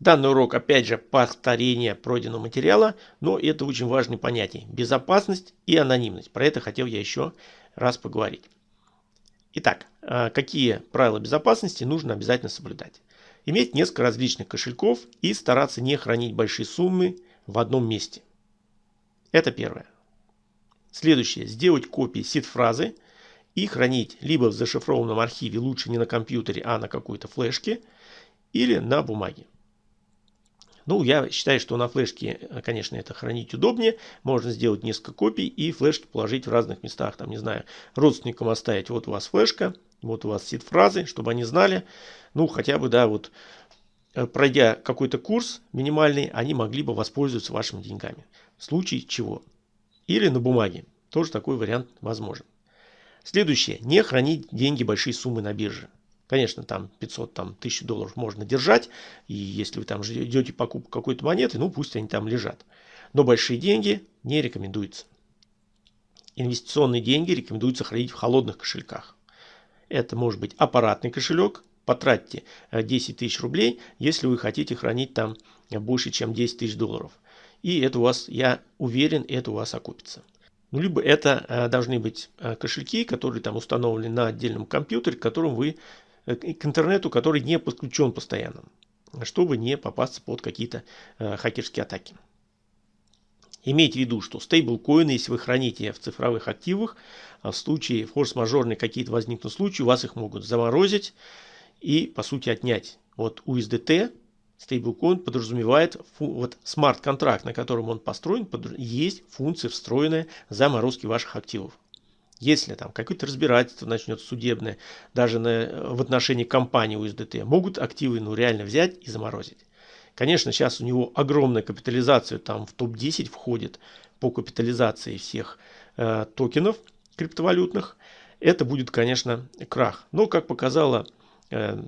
Данный урок, опять же, повторение пройденного материала, но это очень важные понятия. Безопасность и анонимность. Про это хотел я еще раз поговорить. Итак, а, какие правила безопасности нужно обязательно соблюдать? Иметь несколько различных кошельков и стараться не хранить большие суммы в одном месте. Это первое. Следующее. Сделать копии сид-фразы и хранить либо в зашифрованном архиве, лучше не на компьютере, а на какой-то флешке, или на бумаге. Ну, я считаю, что на флешке, конечно, это хранить удобнее. Можно сделать несколько копий и флешки положить в разных местах. Там, не знаю, родственникам оставить. Вот у вас флешка, вот у вас сид-фразы, чтобы они знали. Ну, хотя бы, да, вот э, пройдя какой-то курс минимальный, они могли бы воспользоваться вашими деньгами. В случае чего. Или на бумаге. Тоже такой вариант возможен. Следующее. Не хранить деньги большие суммы на бирже. Конечно, там 500, там 1000 долларов можно держать. И если вы там идете покупку какой-то монеты, ну пусть они там лежат. Но большие деньги не рекомендуется. Инвестиционные деньги рекомендуется хранить в холодных кошельках. Это может быть аппаратный кошелек. Потратьте 10 э, тысяч рублей, если вы хотите хранить там больше, чем 10 тысяч долларов. И это у вас, я уверен, это у вас окупится. Ну, либо это э, должны быть э, кошельки, которые там установлены на отдельном компьютере, которым вы к интернету, который не подключен постоянно, чтобы не попасться под какие-то э, хакерские атаки. Имейте в виду, что стейблкоины, если вы храните в цифровых активах, а в случае форс-мажорные какие-то возникнут случаи, вас их могут заморозить и, по сути, отнять. Вот USDT, стейблкоин подразумевает, вот смарт-контракт, на котором он построен, есть функция встроенная заморозки ваших активов. Если там какое-то разбирательство начнется судебное, даже на, в отношении компании USDT, могут активы ну, реально взять и заморозить. Конечно, сейчас у него огромная капитализация, там в топ-10 входит по капитализации всех э, токенов криптовалютных. Это будет, конечно, крах. Но, как показало э,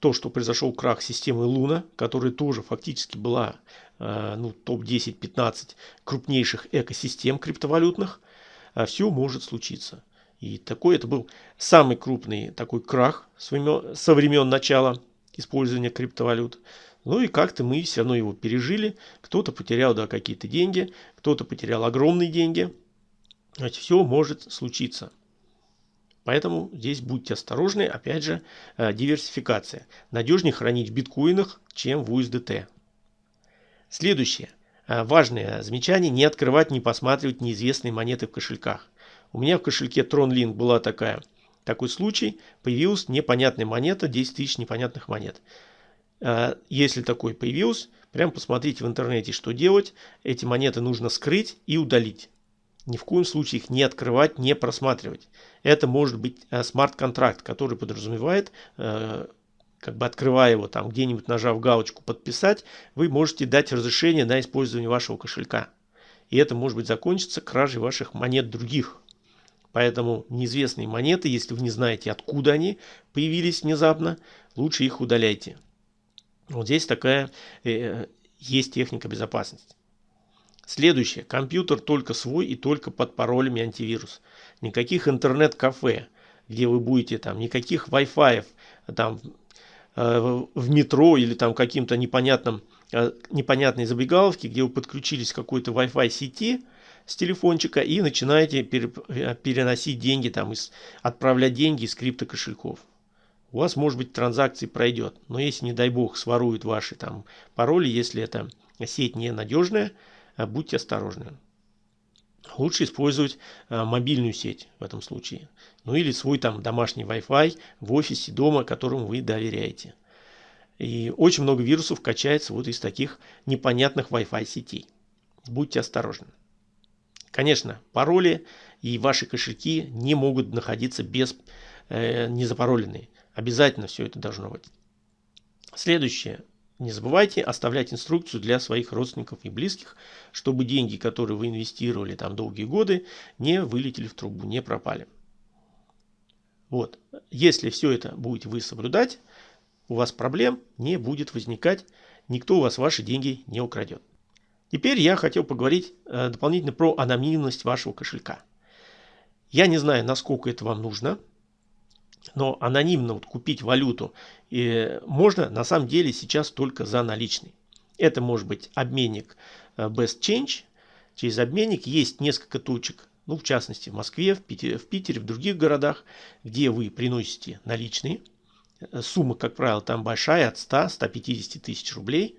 то, что произошел крах системы Луна, которая тоже фактически была э, ну, топ-10-15 крупнейших экосистем криптовалютных, все может случиться. И такой это был самый крупный такой крах со времен начала использования криптовалют. Ну и как-то мы все равно его пережили. Кто-то потерял да, какие-то деньги, кто-то потерял огромные деньги. Значит, все может случиться. Поэтому здесь будьте осторожны. Опять же, э, диверсификация. Надежнее хранить в биткоинах, чем в USDT. Следующее. Э, важное замечание, не открывать, не посматривать неизвестные монеты в кошельках. У меня в кошельке TronLink была такая, такой случай, появилась непонятная монета, 10 тысяч непонятных монет. Э, если такой появился, прям посмотрите в интернете, что делать. Эти монеты нужно скрыть и удалить. Ни в коем случае их не открывать, не просматривать. Это может быть э, смарт-контракт, который подразумевает как бы открывая его там где-нибудь нажав галочку подписать, вы можете дать разрешение на использование вашего кошелька. И это может быть закончится кражей ваших монет других. Поэтому неизвестные монеты, если вы не знаете откуда они появились внезапно, лучше их удаляйте. Вот здесь такая э, есть техника безопасности. Следующее. Компьютер только свой и только под паролями антивирус. Никаких интернет-кафе, где вы будете там, никаких Wi-Fi, там в метро или там каким-то непонятным, э, непонятной забегаловке, где вы подключились к какой-то Wi-Fi сети с телефончика и начинаете э, переносить деньги, там, отправлять деньги из криптокошельков. У вас, может быть, транзакции пройдет, но если, не дай бог, своруют ваши там пароли, если эта сеть ненадежная, будьте осторожны. Лучше использовать мобильную сеть в этом случае ну или свой там домашний Wi-Fi в офисе дома, которому вы доверяете. И очень много вирусов качается вот из таких непонятных Wi-Fi сетей. Будьте осторожны. Конечно, пароли и ваши кошельки не могут находиться без э, незапароленные. Обязательно все это должно быть. Следующее. Не забывайте оставлять инструкцию для своих родственников и близких, чтобы деньги, которые вы инвестировали там долгие годы, не вылетели в трубу, не пропали. Вот. Если все это будете вы соблюдать, у вас проблем не будет возникать, никто у вас ваши деньги не украдет. Теперь я хотел поговорить э, дополнительно про анонимность вашего кошелька. Я не знаю, насколько это вам нужно. Но анонимно вот купить валюту и можно на самом деле сейчас только за наличный. Это может быть обменник э, Best Change. Через обменник есть несколько точек, ну в частности в Москве, в Питере, в, Питере, в других городах, где вы приносите наличные. Э, сумма, как правило, там большая, от 100-150 тысяч рублей.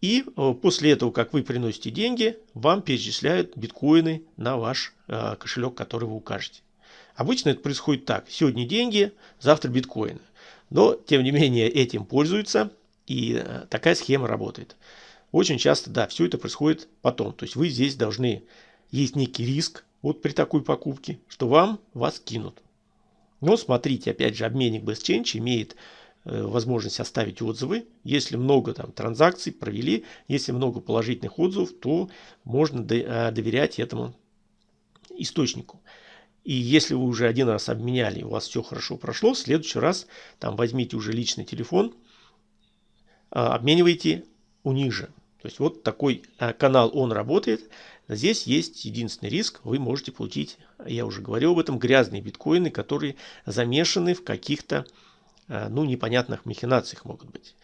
И э, после этого, как вы приносите деньги, вам перечисляют биткоины на ваш кошелек, который вы укажете. Обычно это происходит так. Сегодня деньги, завтра биткоины. Но, тем не менее, этим пользуются. И э, такая схема работает. Очень часто, да, все это происходит потом. То есть вы здесь должны, есть некий риск вот при такой покупке, что вам вас кинут. Но смотрите, опять же, обменник BestChange имеет э, возможность оставить отзывы. Если много там транзакций провели, если много положительных отзывов, то можно э, доверять этому источнику. И если вы уже один раз обменяли, у вас все хорошо прошло, в следующий раз там возьмите уже личный телефон, а, обменивайте у них же. То есть вот такой а, канал, он работает. Здесь есть единственный риск, вы можете получить, я уже говорил об этом, грязные биткоины, которые замешаны в каких-то, а, ну, непонятных махинациях могут быть.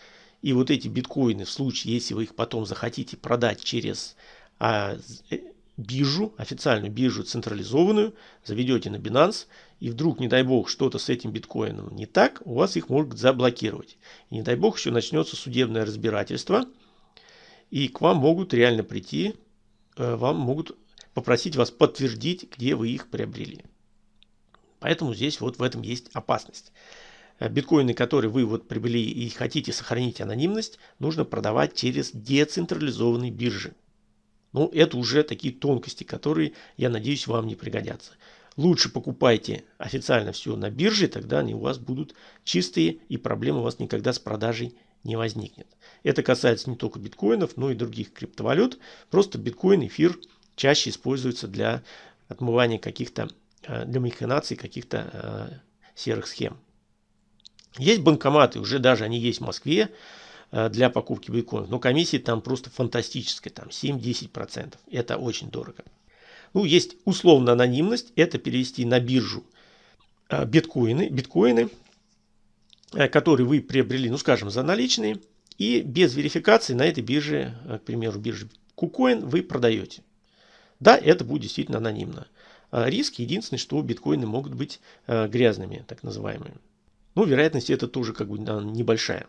И вот эти биткоины, в случае, если вы их потом захотите продать через биржу, официальную биржу централизованную, заведете на Binance, и вдруг, не дай бог, что-то с этим биткоином не так, у вас их могут заблокировать. И не дай бог, еще начнется судебное разбирательство, и к вам могут реально прийти, э, вам могут попросить вас подтвердить, где вы их приобрели. Поэтому здесь вот в этом есть опасность. Э, биткоины, которые вы вот приобрели и хотите сохранить анонимность, нужно продавать через децентрализованные биржи. Ну, это уже такие тонкости, которые, я надеюсь, вам не пригодятся. Лучше покупайте официально все на бирже, тогда они у вас будут чистые и проблем у вас никогда с продажей не возникнет. Это касается не только биткоинов, но и других криптовалют. Просто биткоин, эфир чаще используются для отмывания каких-то, э, для махинаций каких-то э, серых схем. Есть банкоматы, уже даже они есть в Москве, для покупки биткоинов. Но комиссия там просто фантастическая, там 7-10%. Это очень дорого. Ну, есть условно анонимность, это перевести на биржу э, биткоины, биткоины, э, которые вы приобрели, ну, скажем, за наличные, и без верификации на этой бирже, к примеру, бирже KuCoin, вы продаете. Да, это будет действительно анонимно. Риск единственный, что биткоины могут быть грязными, так называемыми. Ну, вероятность это тоже как бы небольшая.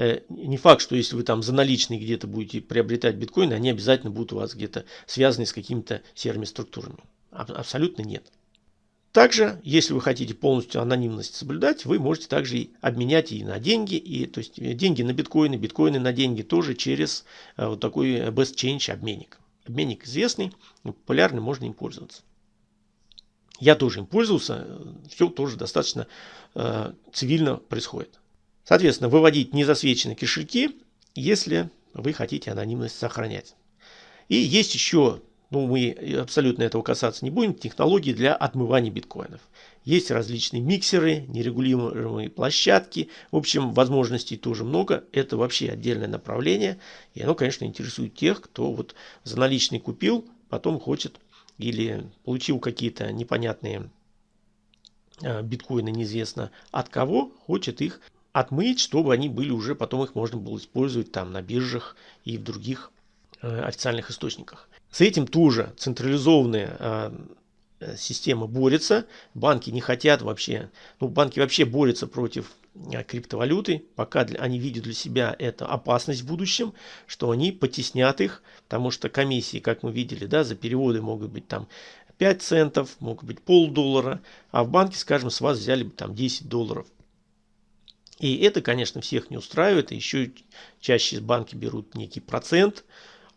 Э, не факт, что если вы там за наличные где-то будете приобретать биткоины, они обязательно будут у вас где-то связаны с какими-то серыми структурами. Абсолютно нет. Также, если вы хотите полностью анонимность соблюдать, вы можете также и обменять и на деньги, и, то есть э, деньги на биткоины, биткоины на деньги тоже через э, вот такой Best Change обменник. Обменник известный, популярный, можно им пользоваться. Я тоже им пользовался, все тоже достаточно э, цивильно происходит. Соответственно, выводить незасвеченные кошельки, если вы хотите анонимность сохранять. И есть еще, ну мы абсолютно этого касаться не будем, технологии для отмывания биткоинов. Есть различные миксеры, нерегулируемые площадки. В общем, возможностей тоже много. Это вообще отдельное направление. И оно, конечно, интересует тех, кто вот за наличный купил, потом хочет или получил какие-то непонятные а, биткоины неизвестно от кого, хочет их отмыть, чтобы они были уже, потом их можно было использовать там на биржах и в других э, официальных источниках. С этим тоже централизованная э, э, система борется. Банки не хотят вообще, ну банки вообще борются против э, криптовалюты, пока для, они видят для себя это опасность в будущем, что они потеснят их, потому что комиссии, как мы видели, да, за переводы могут быть там 5 центов, могут быть полдоллара, а в банке, скажем, с вас взяли бы там 10 долларов. И это, конечно, всех не устраивает. Еще чаще банки берут некий процент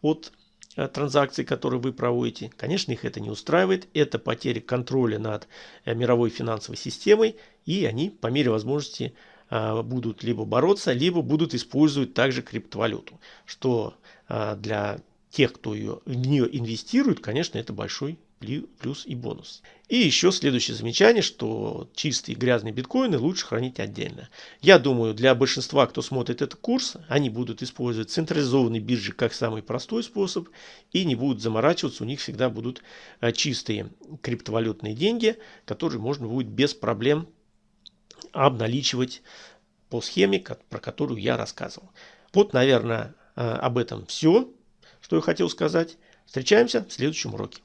от э, транзакций, которые вы проводите. Конечно, их это не устраивает. Это потеря контроля над э, мировой финансовой системой. И они по мере возможности э, будут либо бороться, либо будут использовать также криптовалюту. Что для тех, кто ее, в нее инвестирует, конечно, это большой плюс и бонус. И еще следующее замечание, что чистые грязные биткоины лучше хранить отдельно. Я думаю, для большинства, кто смотрит этот курс, они будут использовать централизованные биржи как самый простой способ и не будут заморачиваться, у них всегда будут э, чистые криптовалютные деньги, которые можно будет без проблем обналичивать по схеме, про которую я рассказывал. Вот, наверное, об этом все, что я хотел сказать. Встречаемся в следующем уроке.